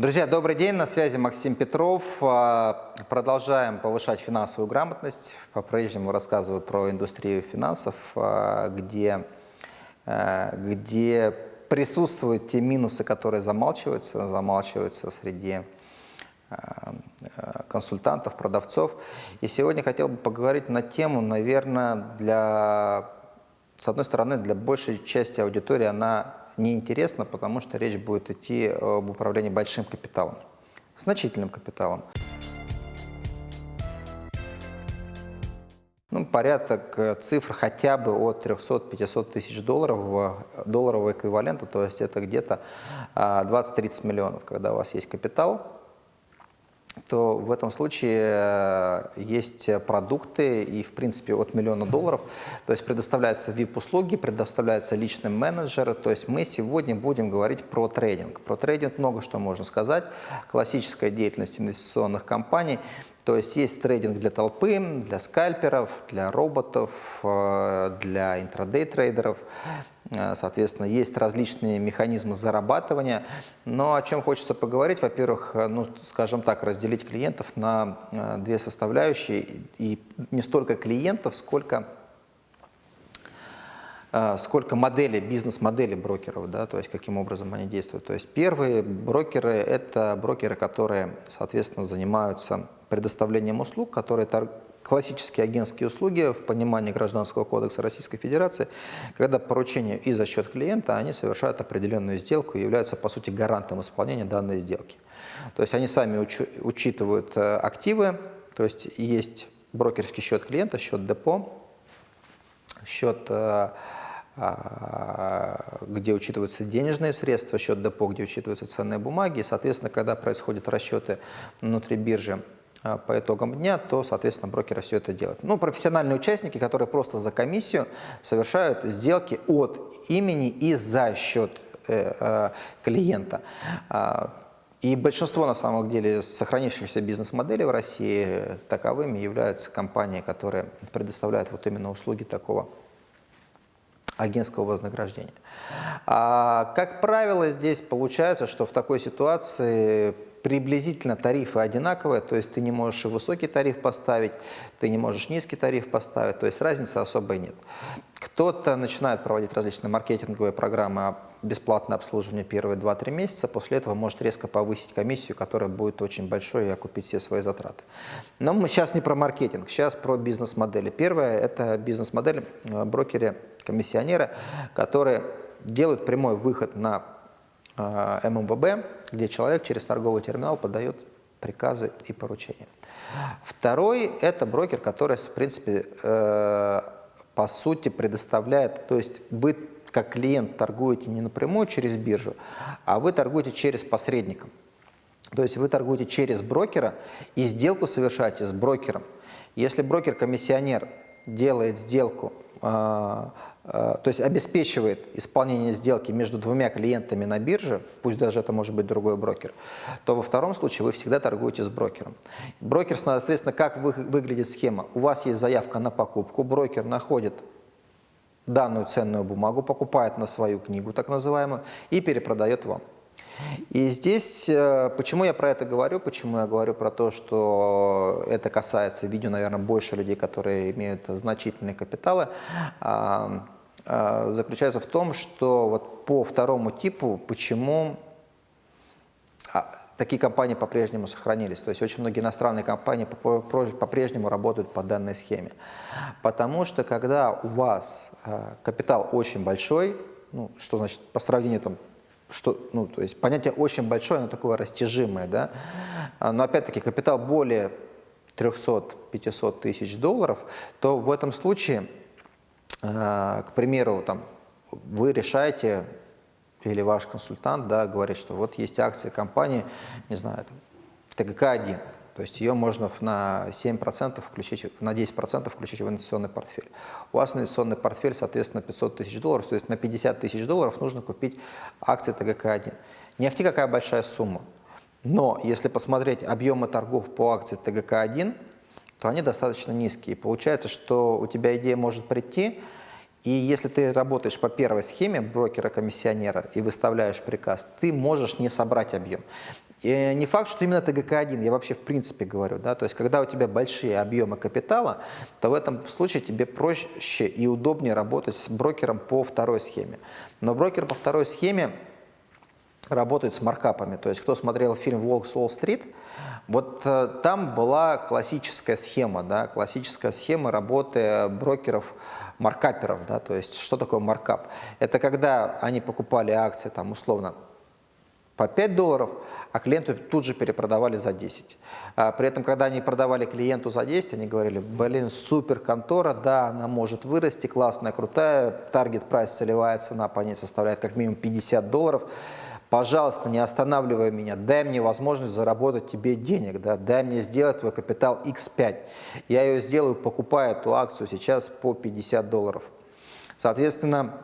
Друзья, добрый день, на связи Максим Петров. А, продолжаем повышать финансовую грамотность. По-прежнему рассказываю про индустрию финансов, а, где, а, где присутствуют те минусы, которые замалчиваются, замалчиваются среди консультантов, продавцов. И сегодня хотел бы поговорить на тему, наверное, для, с одной стороны, для большей части аудитории она неинтересно, потому что речь будет идти об управлении большим капиталом, значительным капиталом. Ну, порядок э, цифр хотя бы от 300-500 тысяч долларов, долларового эквивалента, то есть это где-то 20-30 а, миллионов, когда у вас есть капитал, то в этом случае э, есть продукты и, в принципе, от миллиона долларов. То есть предоставляются VIP-услуги, предоставляется личный менеджер. То есть мы сегодня будем говорить про трейдинг. Про трейдинг много что можно сказать. Классическая деятельность инвестиционных компаний. То есть есть трейдинг для толпы, для скальперов, для роботов, э, для интрадей-трейдеров. Э, соответственно, есть различные механизмы зарабатывания. Но о чем хочется поговорить, во-первых, э, ну, скажем так, разделить клиентов на э, две составляющие. И не столько клиентов, сколько сколько моделей, бизнес-модели брокеров, да, то есть каким образом они действуют. То есть первые брокеры – это брокеры, которые, соответственно, занимаются предоставлением услуг, которые классические агентские услуги в понимании Гражданского кодекса Российской Федерации, когда поручение и за счет клиента, они совершают определенную сделку и являются, по сути, гарантом исполнения данной сделки. То есть они сами уч учитывают э, активы, то есть есть брокерский счет клиента, счет депо, счет э, а, где учитываются денежные средства, счет депо, где учитываются ценные бумаги. И, соответственно, когда происходят расчеты внутри биржи по итогам дня, то, соответственно, брокеры все это делают. Ну, профессиональные участники, которые просто за комиссию совершают сделки от имени и за счет э, э, клиента. А, и большинство, на самом деле, сохранившихся бизнес-моделей в России таковыми являются компании, которые предоставляют вот именно услуги такого агентского вознаграждения. А, как правило, здесь получается, что в такой ситуации приблизительно тарифы одинаковые, то есть ты не можешь и высокий тариф поставить, ты не можешь низкий тариф поставить, то есть разницы особой нет. Кто-то начинает проводить различные маркетинговые программы бесплатное обслуживание первые 2-3 месяца, после этого может резко повысить комиссию, которая будет очень большой и окупить все свои затраты. Но мы сейчас не про маркетинг, сейчас про бизнес-модели. Первое – это бизнес-модель э, брокеры-комиссионеры, которые делают прямой выход на ММВБ, где человек через торговый терминал подает приказы и поручения. Второй – это брокер, который, в принципе, э, по сути предоставляет, то есть вы как клиент торгуете не напрямую через биржу, а вы торгуете через посредника. То есть вы торгуете через брокера и сделку совершаете с брокером. Если брокер-комиссионер делает сделку э, Э, то есть обеспечивает исполнение сделки между двумя клиентами на бирже, пусть даже это может быть другой брокер, то во втором случае вы всегда торгуете с брокером. Брокер, соответственно, как выглядит схема? У вас есть заявка на покупку, брокер находит данную ценную бумагу, покупает на свою книгу, так называемую, и перепродает вам. И здесь, э, почему я про это говорю, почему я говорю про то, что это касается видео, наверное, больше людей, которые имеют значительные капиталы, а, а, заключается в том, что вот по второму типу, почему а, такие компании по-прежнему сохранились. То есть очень многие иностранные компании по-прежнему работают по данной схеме. Потому что когда у вас капитал очень большой, ну, что значит по сравнению там, что, ну, то есть понятие очень большое, оно такое растяжимое, да, а, но опять-таки капитал более 300-500 тысяч долларов, то в этом случае, а, к примеру, там, вы решаете, или ваш консультант да, говорит, что вот есть акции компании, не знаю, там, ТГК-1, то есть ее можно на 7% включить, на 10% включить в инвестиционный портфель. У вас инвестиционный портфель, соответственно, 500 тысяч долларов, то есть на 50 тысяч долларов нужно купить акции ТГК-1. Не ахти какая большая сумма, но если посмотреть объемы торгов по акции ТГК-1, то они достаточно низкие. Получается, что у тебя идея может прийти, И если ты работаешь по первой схеме брокера-комиссионера и выставляешь приказ, ты можешь не собрать объем. И не факт, что именно ТГК-1, я вообще в принципе говорю, да, то есть когда у тебя большие объемы капитала, то в этом случае тебе проще и удобнее работать с брокером по второй схеме. Но брокер по второй схеме работает с маркапами, то есть кто смотрел фильм «Волк с Уолл-стрит», вот э, там была классическая схема, да, классическая схема работы брокеров, маркаперов, да, то есть что такое маркап? Это когда они покупали акции, там, условно, по 5 долларов, а клиенту тут же перепродавали за 10. А при этом, когда они продавали клиенту за 10, они говорили, блин, супер контора, да, она может вырасти, классная, крутая, таргет прайс целевая цена по ней составляет как минимум 50 долларов. Пожалуйста, не останавливай меня, дай мне возможность заработать тебе денег, да, дай мне сделать твой капитал X5. Я ее сделаю, покупая эту акцию сейчас по 50 долларов. Соответственно,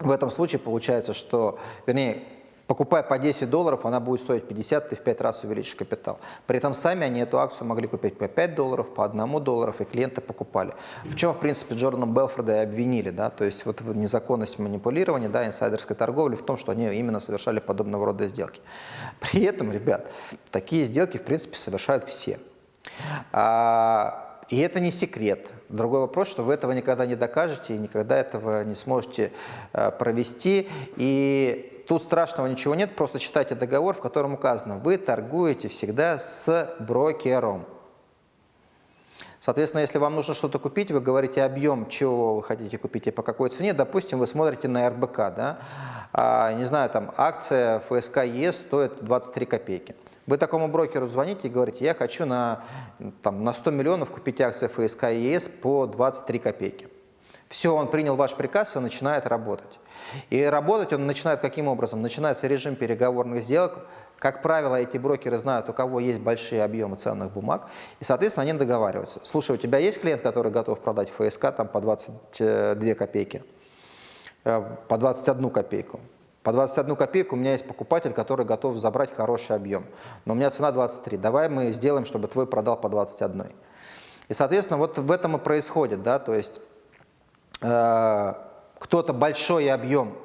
в этом случае получается, что, вернее, Покупая по 10 долларов, она будет стоить 50, ты в 5 раз увеличишь капитал. При этом сами они эту акцию могли купить по 5 долларов, по 1 долларов, и клиенты покупали. В чем, в принципе, Джордана Белфорда и обвинили, да, то есть вот незаконность манипулирования, да, инсайдерской торговли, в том, что они именно совершали подобного рода сделки. При этом, ребят, такие сделки, в принципе, совершают все. А, и это не секрет. Другой вопрос, что вы этого никогда не докажете и никогда этого не сможете э, провести. И Тут страшного ничего нет, просто читайте договор, в котором указано, вы торгуете всегда с брокером. Соответственно, если вам нужно что-то купить, вы говорите объем, чего вы хотите купить и по какой цене. Допустим, вы смотрите на РБК, да? а, не знаю, там акция ФСК ЕС стоит 23 копейки. Вы такому брокеру звоните и говорите, я хочу на, там, на 100 миллионов купить акции ФСК ЕС по 23 копейки. Все, он принял ваш приказ и начинает работать. И работать он начинает каким образом? Начинается режим переговорных сделок. Как правило, эти брокеры знают, у кого есть большие объемы ценных бумаг, и, соответственно, они договариваются. Слушай, у тебя есть клиент, который готов продать ФСК там, по 22 копейки, э, по 21 копейку? По 21 копейку у меня есть покупатель, который готов забрать хороший объем, но у меня цена 23. Давай мы сделаем, чтобы твой продал по 21. И, соответственно, вот в этом и происходит, да, то есть э, кто-то большой объем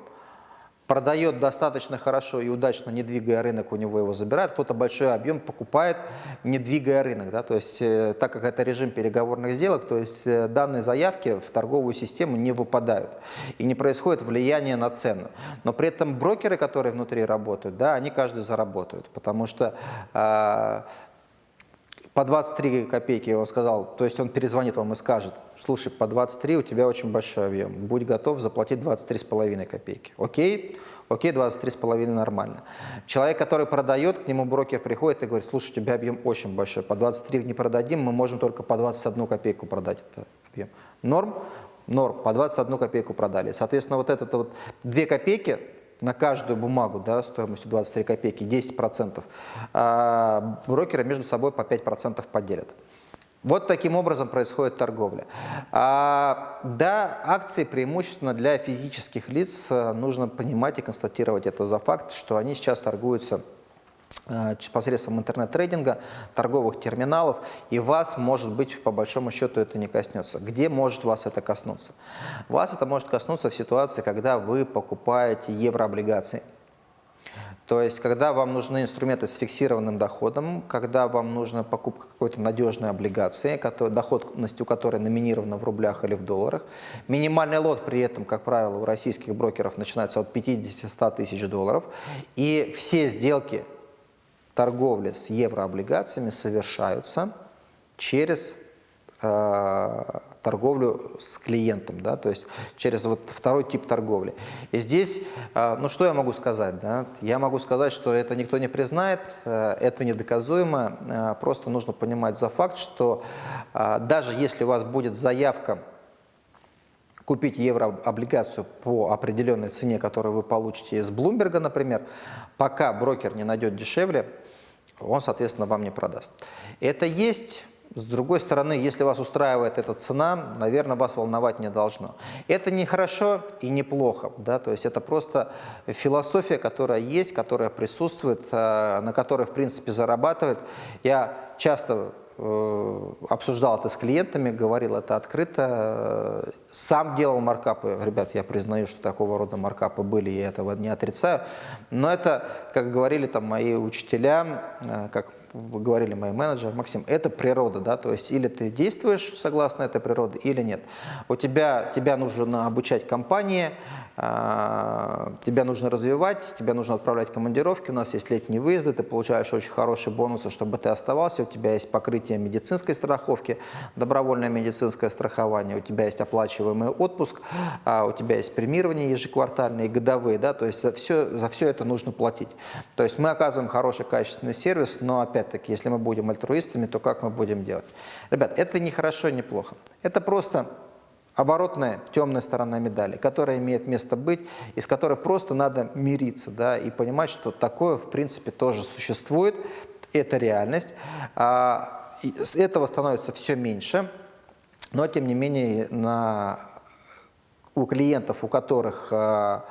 продает достаточно хорошо и удачно, не двигая рынок, у него его забирают, кто-то большой объем покупает, не двигая рынок. Да? То есть, э, так как это режим переговорных сделок, то есть э, данные заявки в торговую систему не выпадают и не происходит влияние на цену. Но при этом брокеры, которые внутри работают, да, они каждый заработают, потому что э, по 23 копейки, я сказал, то есть он перезвонит вам и скажет, слушай, по 23 у тебя очень большой объем, будь готов заплатить 23,5 копейки. Окей? Окей, 23,5 нормально. Человек, который продает, к нему брокер приходит и говорит, слушай, у тебя объем очень большой, по 23 не продадим, мы можем только по 21 копейку продать этот объем. Норм? Норм, по 21 копейку продали. Соответственно, вот это вот 2 копейки на каждую бумагу да, стоимостью 23 копейки 10%, а брокеры между собой по 5% поделят. Вот таким образом происходит торговля. А, да, акции преимущественно для физических лиц нужно понимать и констатировать это за факт, что они сейчас торгуются Э, посредством интернет-трейдинга, торговых терминалов, и вас, может быть, по большому счету это не коснется. Где может вас это коснуться? Вас это может коснуться в ситуации, когда вы покупаете еврооблигации. То есть, когда вам нужны инструменты с фиксированным доходом, когда вам нужна покупка какой-то надежной облигации, который, доходность у которой номинирована в рублях или в долларах. Минимальный лот при этом, как правило, у российских брокеров начинается от 50-100 тысяч долларов. И все сделки торговля с еврооблигациями совершаются через э, торговлю с клиентом, да, то есть через вот второй тип торговли. И здесь, э, ну что я могу сказать, да? Я могу сказать, что это никто не признает, э, это недоказуемо, э, просто нужно понимать за факт, что э, даже если у вас будет заявка купить еврооблигацию по определенной цене, которую вы получите из Блумберга, например, пока брокер не найдет дешевле, он, соответственно, вам не продаст. Это есть... С другой стороны, если вас устраивает эта цена, наверное, вас волновать не должно. Это не хорошо и не плохо, да, то есть это просто философия, которая есть, которая присутствует, э, на которой, в принципе, зарабатывает. Я часто обсуждал это с клиентами, говорил это открыто, э, сам делал маркапы. Ребят, я признаю, что такого рода маркапы были, я этого не отрицаю. Но это, как говорили там мои учителя, э, как говорили мои менеджеры, Максим, это природа, да, то есть или ты действуешь согласно этой природе, или нет. У тебя, тебя нужно обучать компании, а, тебя нужно развивать, тебя нужно отправлять в командировки, у нас есть летние выезды, ты получаешь очень хорошие бонусы, чтобы ты оставался, у тебя есть покрытие медицинской страховки, добровольное медицинское страхование, у тебя есть оплачиваемый отпуск, а, у тебя есть премирование ежеквартальные годовые, да, то есть за все, за все это нужно платить. То есть мы оказываем хороший качественный сервис, но опять-таки, если мы будем альтруистами, то как мы будем делать? Ребят, это не хорошо, не плохо. Это просто оборотная темная сторона медали, которая имеет место быть, и с которой просто надо мириться, да, и понимать, что такое, в принципе, тоже существует, это реальность. А, этого становится все меньше, но, тем не менее, на, у клиентов, у которых а,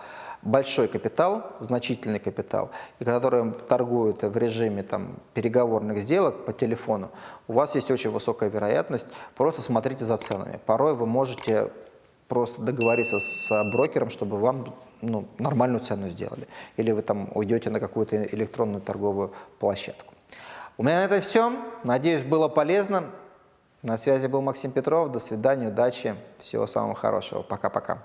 большой капитал, значительный капитал, и которые торгуют в режиме там, переговорных сделок по телефону, у вас есть очень высокая вероятность, просто смотрите за ценами. Порой вы можете просто договориться с брокером, чтобы вам ну, нормальную цену сделали. Или вы там уйдете на какую-то электронную торговую площадку. У меня на это все. Надеюсь, было полезно. На связи был Максим Петров. До свидания, удачи, всего самого хорошего. Пока-пока.